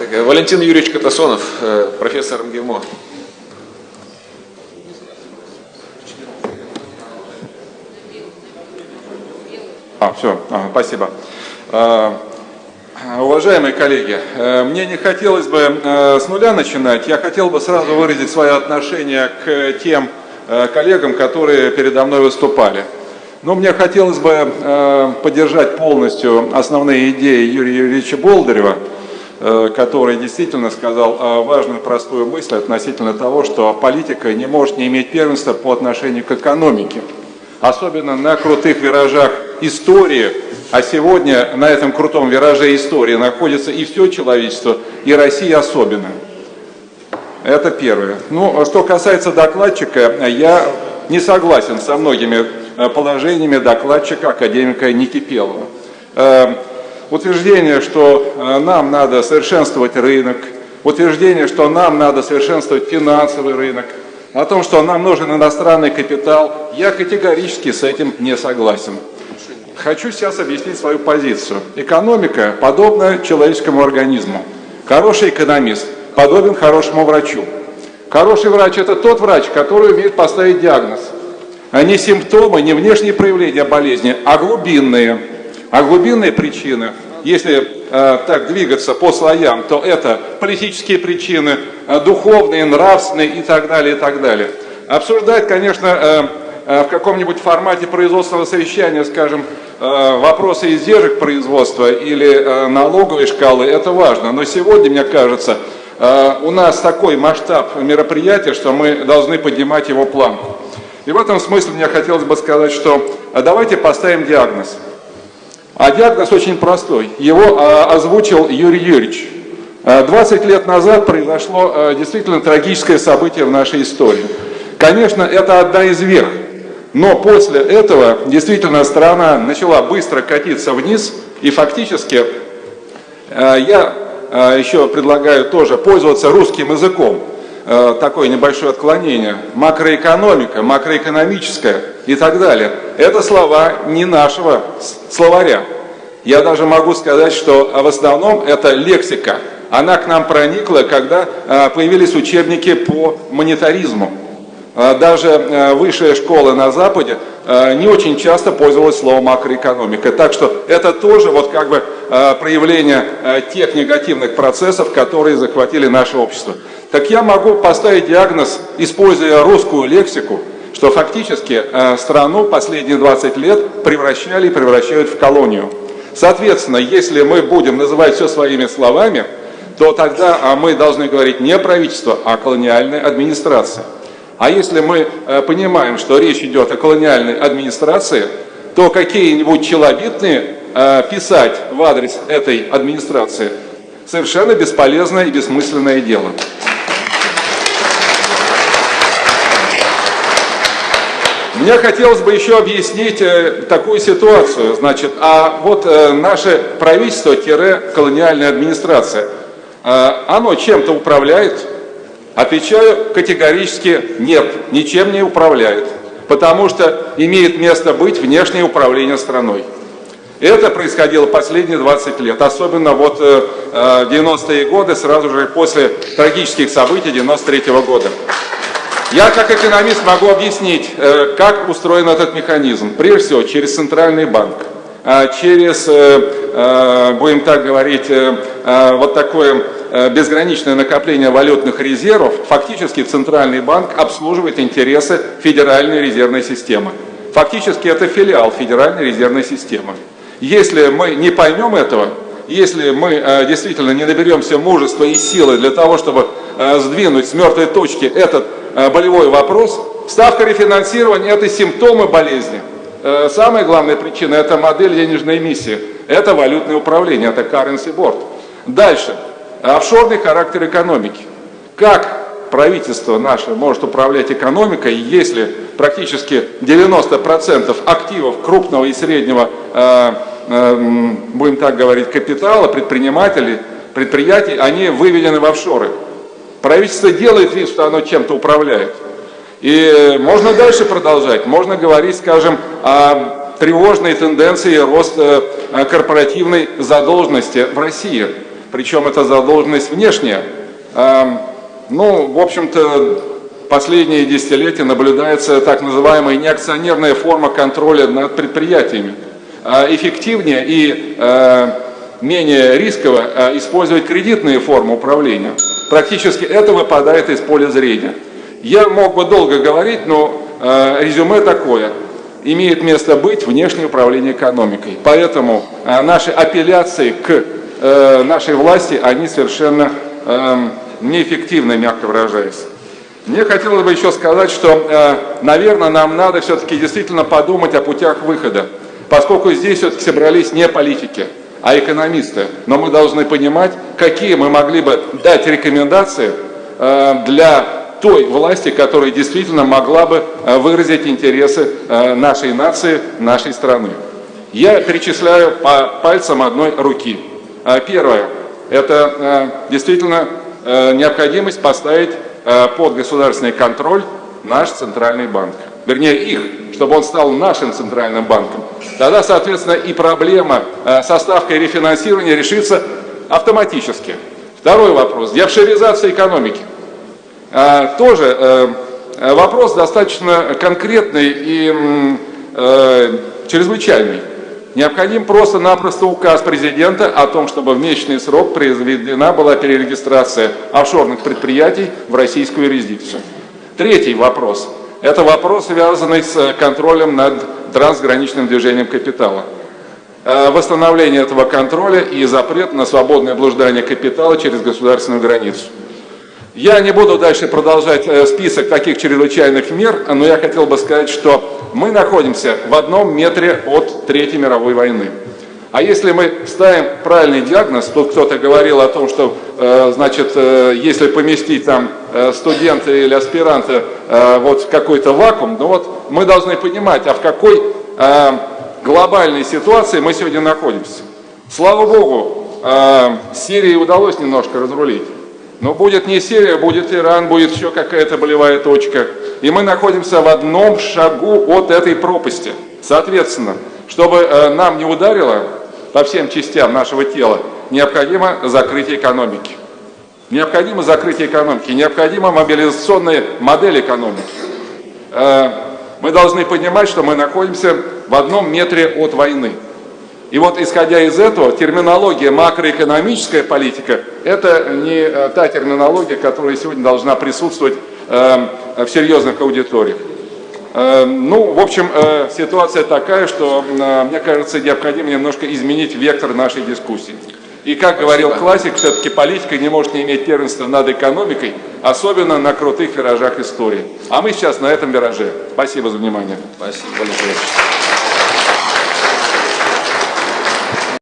Валентин Юрьевич Катасонов, э, профессор МГИМО. А, все, а, спасибо. А, уважаемые коллеги, э, мне не хотелось бы э, с нуля начинать, я хотел бы сразу выразить свое отношение к тем э, коллегам, которые передо мной выступали. Но мне хотелось бы поддержать полностью основные идеи Юрия Юрьевича Болдырева, который действительно сказал важную простую мысль относительно того, что политика не может не иметь первенства по отношению к экономике. Особенно на крутых виражах истории, а сегодня на этом крутом вираже истории находится и все человечество, и Россия особенно. Это первое. Ну, что касается докладчика, я не согласен со многими э, положениями докладчика академика Никипелова. Утверждение, что э, нам надо совершенствовать рынок, утверждение, что нам надо совершенствовать финансовый рынок, о том, что нам нужен иностранный капитал, я категорически с этим не согласен. Хочу сейчас объяснить свою позицию. Экономика подобна человеческому организму. Хороший экономист подобен хорошему врачу. Хороший врач – это тот врач, который умеет поставить диагноз. А не симптомы, не внешние проявления болезни, а глубинные. А глубинные причины, если э, так двигаться по слоям, то это политические причины, э, духовные, нравственные и так далее, и так далее. Обсуждать, конечно, э, Э, в каком-нибудь формате производственного совещания, скажем, э, вопросы издержек производства или э, налоговой шкалы, это важно. Но сегодня, мне кажется, у нас такой масштаб мероприятия, что мы должны поднимать его планку. И в этом смысле мне хотелось бы сказать, что давайте поставим диагноз. А диагноз очень простой. Его озвучил Юрий Юрьевич. 20 лет назад произошло действительно трагическое событие в нашей истории. Конечно, это одна из верх но после этого действительно страна начала быстро катиться вниз, и фактически я еще предлагаю тоже пользоваться русским языком. Такое небольшое отклонение. Макроэкономика, макроэкономическая и так далее. Это слова не нашего словаря. Я даже могу сказать, что в основном это лексика. Она к нам проникла, когда появились учебники по монетаризму. А даже высшая школа на Западе не очень часто пользовалась словом макроэкономика. Так что это тоже вот как бы проявление тех негативных процессов, которые захватили наше общество. Так я могу поставить диагноз, используя русскую лексику, что фактически страну последние 20 лет превращали и превращают в колонию. Соответственно, если мы будем называть все своими словами, то тогда а, мы должны говорить не правительство, а колониальная администрация. А если мы э, понимаем, что речь идет о колониальной администрации, то какие-нибудь челобитные э, писать в адрес этой администрации совершенно бесполезное и бессмысленное дело. Мне хотелось бы еще объяснить э, такую ситуацию. Значит, а вот наше правительство-колониальная администрация, оно чем-то управляет, Отвечаю категорически нет, ничем не управляет, потому что имеет место быть внешнее управление страной. Это происходило последние 20 лет, особенно вот э, 90-е э, годы, сразу же после трагических событий 93 -го года. Я как экономист могу объяснить, э, как устроен этот механизм. Прежде всего, через Центральный банк, э, через, э, э, будем так говорить, вот такое безграничное накопление валютных резервов, фактически Центральный банк обслуживает интересы Федеральной резервной системы. Фактически это филиал Федеральной резервной системы. Если мы не поймем этого, если мы э, действительно не наберемся мужества и силы для того, чтобы э, сдвинуть с мертвой точки этот болевой вопрос, ставка рефинансирования – это симптомы болезни. Самая главная причина – это модель денежной эмиссии, это валютное управление, это currency board. Дальше – офшорный характер экономики. Как правительство наше может управлять экономикой, если практически 90% активов крупного и среднего, э, э, будем так говорить, капитала, предпринимателей, предприятий, они выведены в офшоры. Правительство делает вид, что оно чем-то управляет. И можно дальше продолжать, можно говорить, скажем, о тревожной тенденции роста корпоративной задолженности в России. причем это задолженность внешняя. Эм, ну, в общем-то, последние десятилетия наблюдается так называемая неакционерная форма контроля над предприятиями. Э, эффективнее и э, менее рисково э, использовать кредитные формы управления. Практически это выпадает из поля зрения. Я мог бы долго говорить, но резюме такое. Имеет место быть внешнее управление экономикой. Поэтому наши апелляции к нашей власти, они совершенно эм, неэффективны, мягко выражаясь. Мне хотелось бы еще сказать, что, наверное, нам надо все-таки действительно подумать о путях выхода, поскольку здесь все-таки собрались не политики, а экономисты. Но мы должны понимать, какие мы могли бы дать рекомендации э, для той власти, которая действительно могла бы э, выразить интересы э, нашей нации, нашей страны. Я перечисляю по пальцам одной руки. Первое – это действительно необходимость поставить под государственный контроль наш Центральный банк. Вернее, их, чтобы он стал нашим Центральным банком. Тогда, соответственно, и проблема э, со ставкой рефинансирования решится автоматически. Второй вопрос. Деофшоризация экономики. Э, тоже э, вопрос достаточно конкретный и чрезвычайный. Необходим просто-напросто указ президента о том, чтобы в месячный срок произведена была перерегистрация офшорных предприятий в российскую юрисдикцию. Третий вопрос. Это вопрос, связанный с контролем над трансграничным движением капитала. Э, восстановление этого контроля и запрет на свободное блуждание капитала через государственную границу. Я не буду дальше продолжать э, список таких чрезвычайных мер, но я хотел бы сказать, что мы находимся в одном метре от Третьей мировой войны. А если мы ставим правильный диагноз, тут кто-то говорил о том, что, э, значит, если поместить там студента или аспиранта вот в какой-то вакуум, ну вот мы должны понимать, а в какой э, глобальной ситуации мы сегодня находимся. Слава Богу, э, Сирии удалось немножко разрулить. Но будет не Сирия, будет Иран, будет еще какая-то болевая точка. И мы находимся в одном шагу от этой пропасти. Соответственно, чтобы э, нам не ударило по всем частям нашего тела, необходимо закрытие экономики. Необходимо закрытие экономики, необходима мобилизационная модель экономики. Э, мы должны понимать, что мы находимся в одном метре от войны. И вот исходя из этого, терминология макроэкономическая политика – это не э, та терминология, которая сегодня должна присутствовать э, в серьезных аудиториях. Э, ну, в общем, ситуация такая, что, мне кажется, необходимо немножко изменить вектор нашей дискуссии. И как Спасибо. говорил классик, все-таки политика не может не иметь первенства над экономикой, особенно на крутых виражах истории. А мы сейчас на этом вираже. Спасибо за внимание. Спасибо большое.